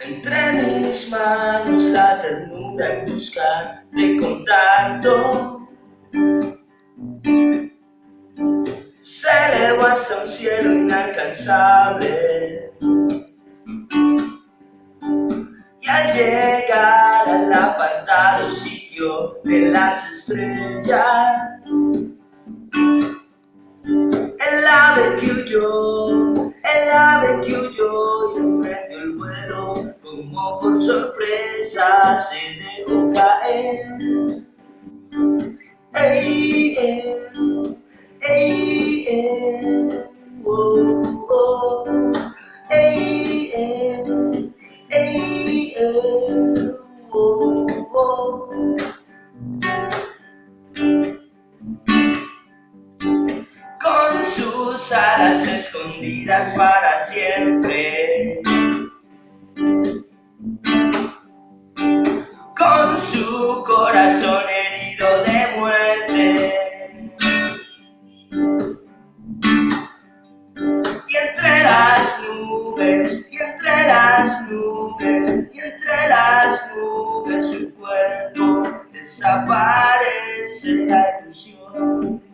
Entre mis manos la ternura en busca de contacto. Se elevó hasta un cielo inalcanzable. Y al llegar al apartado sitio de las estrellas que huyó, el ave que huyó y emprendió el vuelo como por sorpresa se dejó caer. Ey, ey, ey, tus alas escondidas para siempre. Con su corazón herido de muerte. Y entre las nubes, y entre las nubes, y entre las nubes su cuerpo desaparece la ilusión.